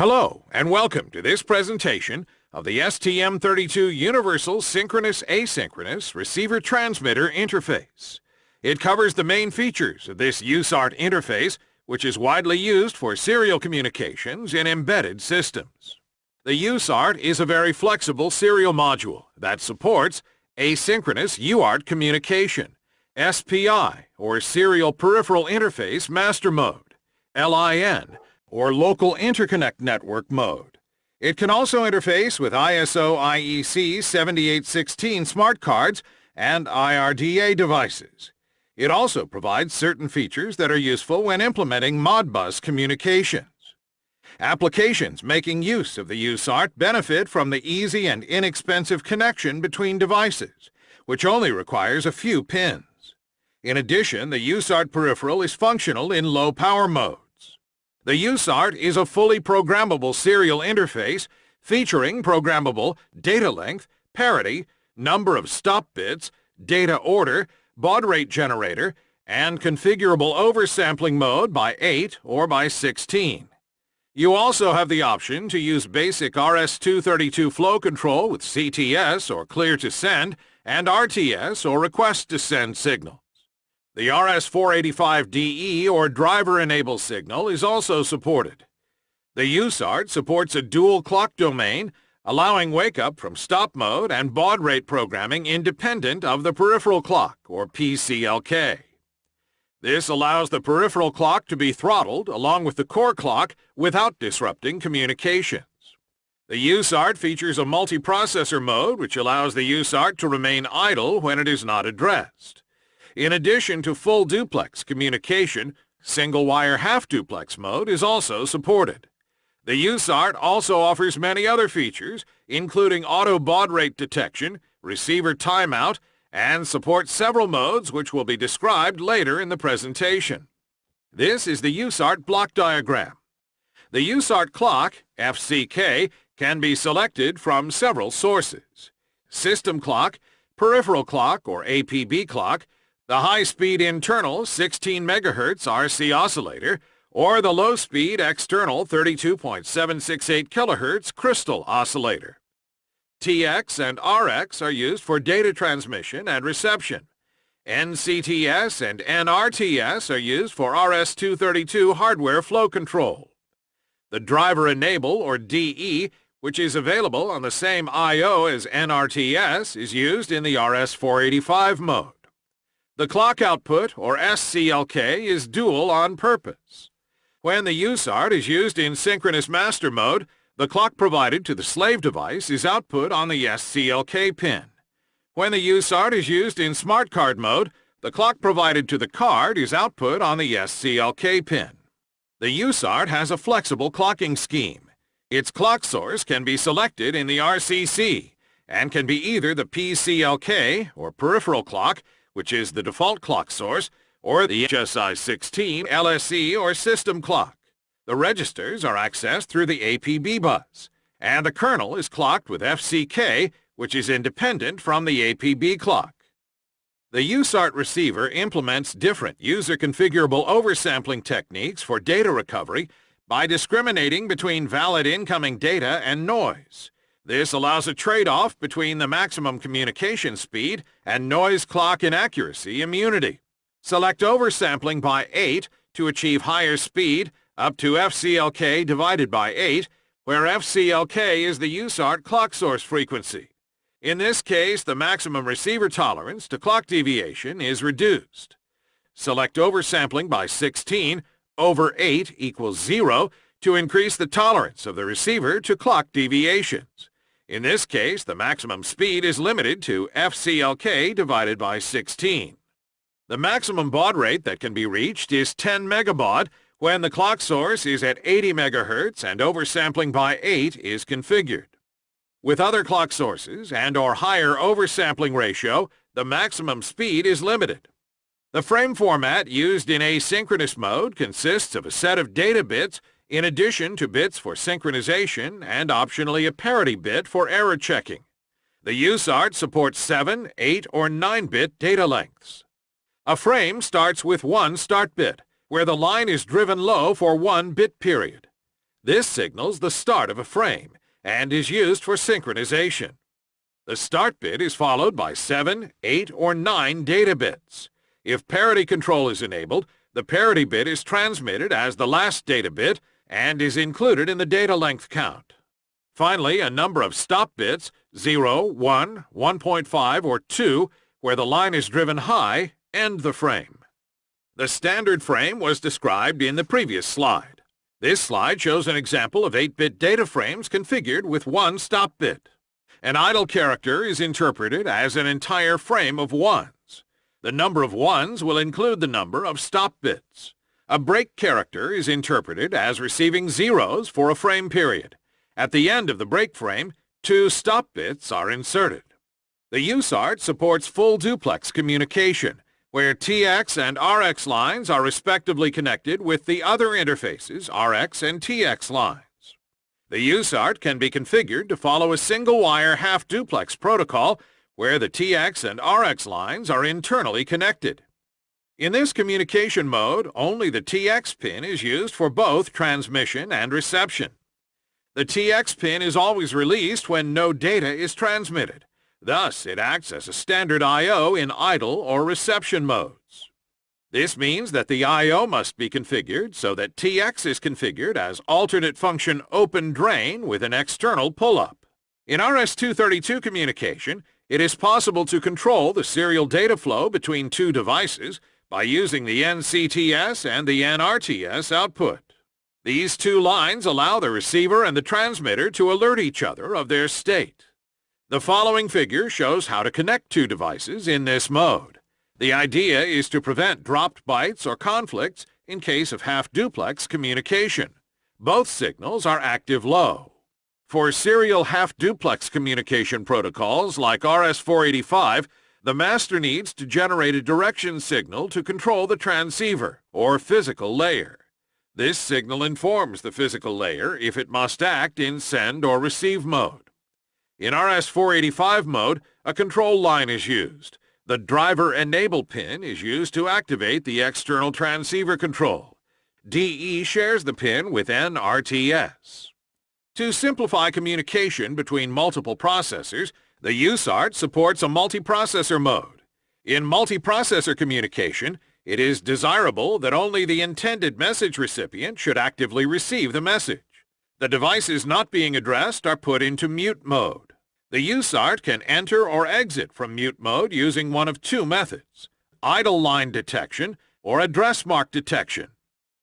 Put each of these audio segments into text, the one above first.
Hello, and welcome to this presentation of the STM32 Universal Synchronous Asynchronous Receiver Transmitter Interface. It covers the main features of this USART interface, which is widely used for serial communications in embedded systems. The USART is a very flexible serial module that supports asynchronous UART communication, SPI, or Serial Peripheral Interface Master Mode, LIN, or Local Interconnect Network mode. It can also interface with ISO IEC 7816 smart cards and IRDA devices. It also provides certain features that are useful when implementing Modbus communications. Applications making use of the USART benefit from the easy and inexpensive connection between devices, which only requires a few pins. In addition, the USART peripheral is functional in low power mode. The USART is a fully programmable serial interface featuring programmable data length, parity, number of stop bits, data order, baud rate generator, and configurable oversampling mode by 8 or by 16. You also have the option to use basic RS-232 flow control with CTS or clear to send and RTS or request to send signal. The RS-485DE or driver-enable signal is also supported. The USART supports a dual clock domain, allowing wake-up from stop mode and baud rate programming independent of the peripheral clock, or PCLK. This allows the peripheral clock to be throttled along with the core clock without disrupting communications. The USART features a multiprocessor mode which allows the USART to remain idle when it is not addressed. In addition to full duplex communication, single-wire half-duplex mode is also supported. The USART also offers many other features, including auto baud rate detection, receiver timeout, and supports several modes which will be described later in the presentation. This is the USART block diagram. The USART clock, FCK, can be selected from several sources. System clock, peripheral clock or APB clock, the high-speed internal 16 MHz RC oscillator, or the low-speed external 32.768 kHz crystal oscillator. TX and RX are used for data transmission and reception. NCTS and NRTS are used for RS-232 hardware flow control. The driver enable, or DE, which is available on the same I.O. as NRTS, is used in the RS-485 mode. The clock output, or SCLK, is dual on purpose. When the USART is used in synchronous master mode, the clock provided to the slave device is output on the SCLK pin. When the USART is used in smart card mode, the clock provided to the card is output on the SCLK pin. The USART has a flexible clocking scheme. Its clock source can be selected in the RCC and can be either the PCLK, or peripheral clock, which is the default clock source, or the HSI-16 LSE or system clock. The registers are accessed through the APB bus, and the kernel is clocked with FCK, which is independent from the APB clock. The USART receiver implements different user-configurable oversampling techniques for data recovery by discriminating between valid incoming data and noise. This allows a trade-off between the maximum communication speed and noise clock inaccuracy immunity. Select oversampling by 8 to achieve higher speed up to FCLK divided by 8, where FCLK is the USART clock source frequency. In this case, the maximum receiver tolerance to clock deviation is reduced. Select oversampling by 16 over 8 equals 0 to increase the tolerance of the receiver to clock deviations. In this case, the maximum speed is limited to FCLK divided by 16. The maximum baud rate that can be reached is 10 megabaud when the clock source is at 80 megahertz and oversampling by 8 is configured. With other clock sources and or higher oversampling ratio, the maximum speed is limited. The frame format used in asynchronous mode consists of a set of data bits in addition to bits for synchronization and optionally a parity bit for error checking. The USART supports 7, 8, or 9-bit data lengths. A frame starts with one start bit, where the line is driven low for one bit period. This signals the start of a frame and is used for synchronization. The start bit is followed by 7, 8, or 9 data bits. If parity control is enabled, the parity bit is transmitted as the last data bit and is included in the data length count. Finally, a number of stop bits, 0, 1, 1.5, or 2, where the line is driven high, end the frame. The standard frame was described in the previous slide. This slide shows an example of 8-bit data frames configured with one stop bit. An idle character is interpreted as an entire frame of ones. The number of ones will include the number of stop bits. A break character is interpreted as receiving zeros for a frame period. At the end of the break frame, two stop bits are inserted. The USART supports full duplex communication, where TX and RX lines are respectively connected with the other interfaces, RX and TX lines. The USART can be configured to follow a single-wire half-duplex protocol where the TX and RX lines are internally connected. In this communication mode, only the TX pin is used for both transmission and reception. The TX pin is always released when no data is transmitted. Thus, it acts as a standard I.O. in idle or reception modes. This means that the I.O. must be configured so that TX is configured as alternate function open drain with an external pull-up. In RS-232 communication, it is possible to control the serial data flow between two devices by using the NCTS and the NRTS output. These two lines allow the receiver and the transmitter to alert each other of their state. The following figure shows how to connect two devices in this mode. The idea is to prevent dropped bytes or conflicts in case of half-duplex communication. Both signals are active low. For serial half-duplex communication protocols like RS-485, the master needs to generate a direction signal to control the transceiver, or physical layer. This signal informs the physical layer if it must act in send or receive mode. In RS-485 mode, a control line is used. The driver enable pin is used to activate the external transceiver control. DE shares the pin with NRTS. To simplify communication between multiple processors, the USART supports a multiprocessor mode. In multiprocessor communication, it is desirable that only the intended message recipient should actively receive the message. The devices not being addressed are put into mute mode. The USART can enter or exit from mute mode using one of two methods, idle line detection or address mark detection.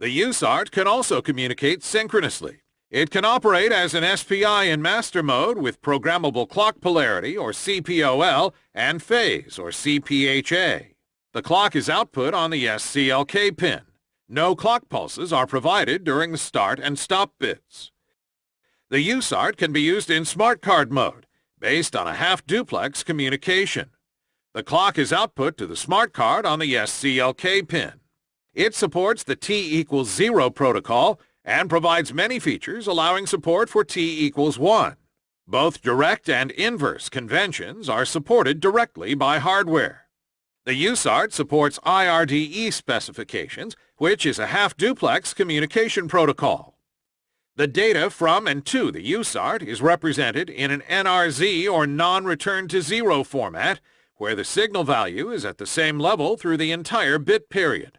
The USART can also communicate synchronously. It can operate as an SPI in master mode with programmable clock polarity or CPOL and phase or CPHA. The clock is output on the SCLK pin. No clock pulses are provided during the start and stop bits. The USART can be used in smart card mode based on a half-duplex communication. The clock is output to the smart card on the SCLK pin. It supports the T equals 0 protocol and provides many features allowing support for T equals 1. Both direct and inverse conventions are supported directly by hardware. The USART supports IRDA specifications, which is a half-duplex communication protocol. The data from and to the USART is represented in an NRZ or non-return to zero format, where the signal value is at the same level through the entire bit period.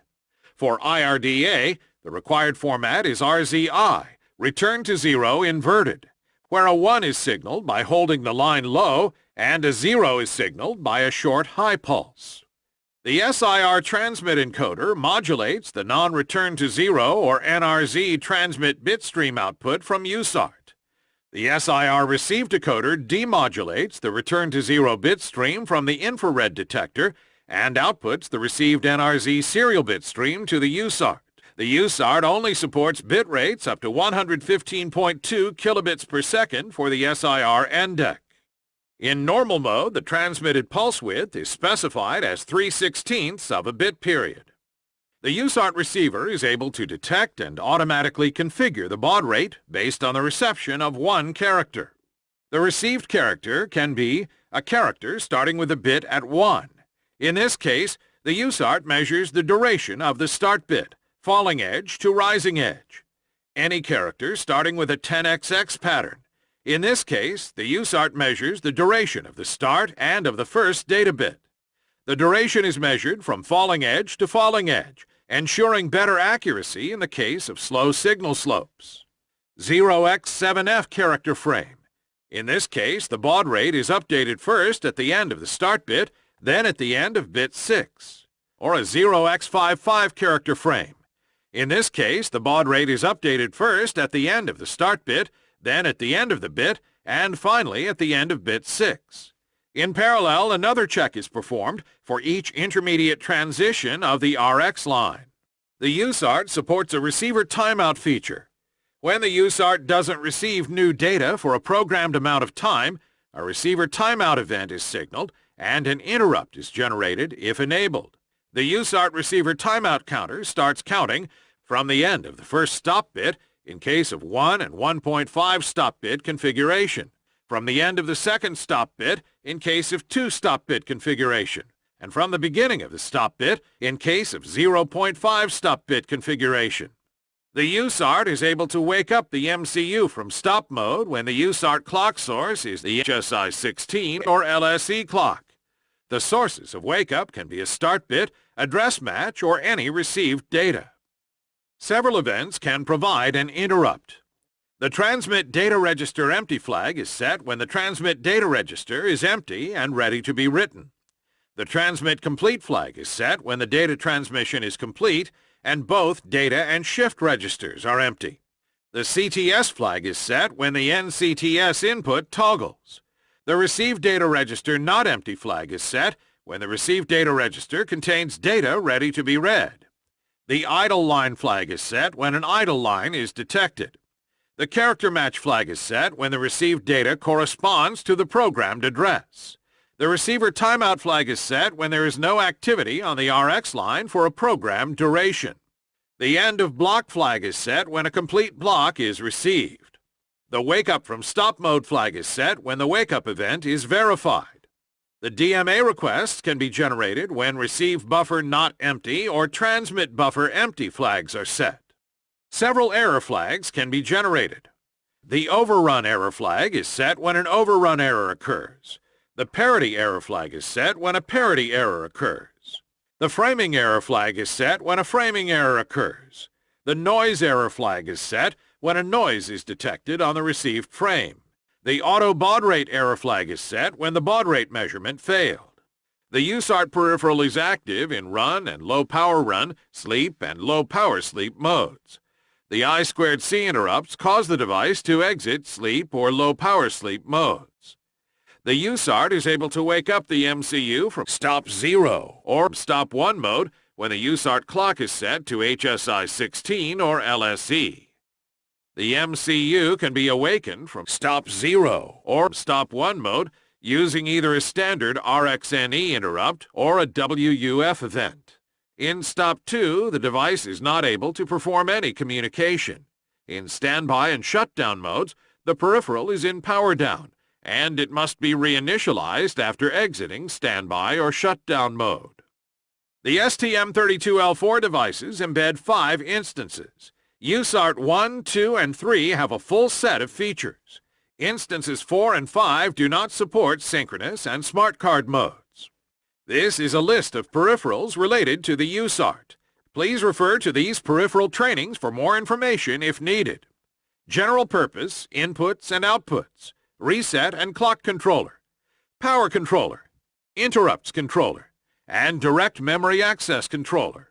For IRDA, the required format is RZI, return to zero inverted, where a 1 is signaled by holding the line low and a 0 is signaled by a short high pulse. The SIR transmit encoder modulates the non-return to zero or NRZ transmit bitstream output from USART. The SIR receive decoder demodulates the return to zero bitstream from the infrared detector and outputs the received NRZ serial bitstream to the USART. The USART only supports bit rates up to 115.2 kilobits per second for the SIR ENDEC. In normal mode, the transmitted pulse width is specified as 3 16ths of a bit period. The USART receiver is able to detect and automatically configure the baud rate based on the reception of one character. The received character can be a character starting with a bit at 1. In this case, the USART measures the duration of the start bit, falling edge to rising edge. any character starting with a 10xx pattern. In this case, the USART measures the duration of the start and of the first data bit. The duration is measured from falling edge to falling edge, ensuring better accuracy in the case of slow signal slopes. 0x7f character frame. In this case, the baud rate is updated first at the end of the start bit, then at the end of bit 6. Or a 0x55 character frame. In this case, the baud rate is updated first at the end of the start bit, then at the end of the bit, and finally at the end of bit 6. In parallel, another check is performed for each intermediate transition of the RX line. The USART supports a receiver timeout feature. When the USART doesn't receive new data for a programmed amount of time, a receiver timeout event is signaled and an interrupt is generated if enabled. The USART receiver timeout counter starts counting from the end of the first stop bit in case of 1 and 1.5 stop bit configuration, from the end of the second stop bit in case of 2 stop bit configuration, and from the beginning of the stop bit in case of 0.5 stop bit configuration. The USART is able to wake up the MCU from stop mode when the USART clock source is the HSI 16 or LSE clock. The sources of wake-up can be a start bit, address match, or any received data. Several events can provide an interrupt. The transmit data register empty flag is set when the transmit data register is empty and ready to be written. The transmit complete flag is set when the data transmission is complete and both data and shift registers are empty. The CTS flag is set when the NCTS input toggles. The Receive Data Register Not Empty flag is set when the Receive Data Register contains data ready to be read. The Idle Line flag is set when an idle line is detected. The Character Match flag is set when the received data corresponds to the programmed address. The Receiver Timeout flag is set when there is no activity on the RX line for a programmed duration. The End of Block flag is set when a complete block is received. The Wake Up from Stop Mode flag is set when the Wake Up event is verified. The DMA requests can be generated when Receive Buffer Not Empty or Transmit Buffer Empty flags are set. Several error flags can be generated. The Overrun error flag is set when an overrun error occurs. The Parity error flag is set when a parity error occurs. The Framing error flag is set when a framing error occurs. The Noise error flag is set when a noise is detected on the received frame. The auto baud rate error flag is set when the baud rate measurement failed. The USART peripheral is active in run and low power run, sleep, and low power sleep modes. The I squared C interrupts cause the device to exit sleep or low power sleep modes. The USART is able to wake up the MCU from stop 0 or stop 1 mode when the USART clock is set to HSI 16 or LSE. The MCU can be awakened from stop 0 or stop 1 mode using either a standard RxNE interrupt or a WUF event. In stop 2, the device is not able to perform any communication. In standby and shutdown modes, the peripheral is in power down, and it must be reinitialized after exiting standby or shutdown mode. The STM32L4 devices embed five instances. USART 1, 2, and 3 have a full set of features. Instances 4 and 5 do not support synchronous and smart card modes. This is a list of peripherals related to the USART. Please refer to these peripheral trainings for more information if needed. General purpose, inputs and outputs, reset and clock controller, power controller, interrupts controller, and direct memory access controller.